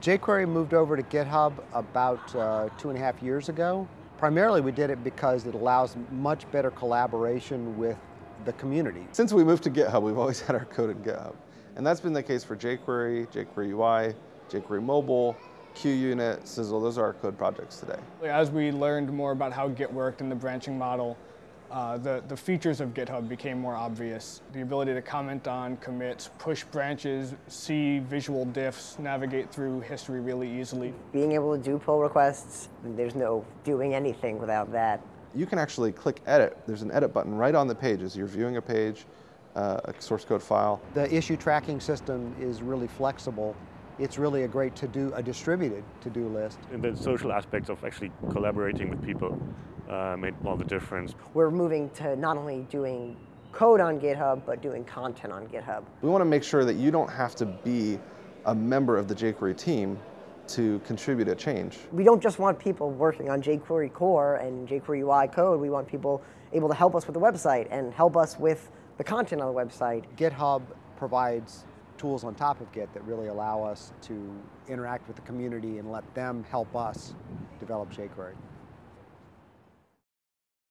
jQuery moved over to GitHub about uh, two and a half years ago. Primarily we did it because it allows much better collaboration with the community. Since we moved to GitHub, we've always had our code in GitHub. And that's been the case for jQuery, jQuery UI, jQuery Mobile, QUnit, Sizzle, those are our code projects today. As we learned more about how Git worked and the branching model, uh, the, the features of GitHub became more obvious. The ability to comment on commits, push branches, see visual diffs, navigate through history really easily. Being able to do pull requests, there's no doing anything without that. You can actually click edit. There's an edit button right on the page as you're viewing a page, uh, a source code file. The issue tracking system is really flexible. It's really a great to-do, a distributed to-do list. And the social aspects of actually collaborating with people uh, made all the difference. We're moving to not only doing code on GitHub, but doing content on GitHub. We want to make sure that you don't have to be a member of the jQuery team to contribute a change. We don't just want people working on jQuery core and jQuery UI code. We want people able to help us with the website and help us with the content on the website. GitHub provides tools on top of Git that really allow us to interact with the community and let them help us develop jQuery.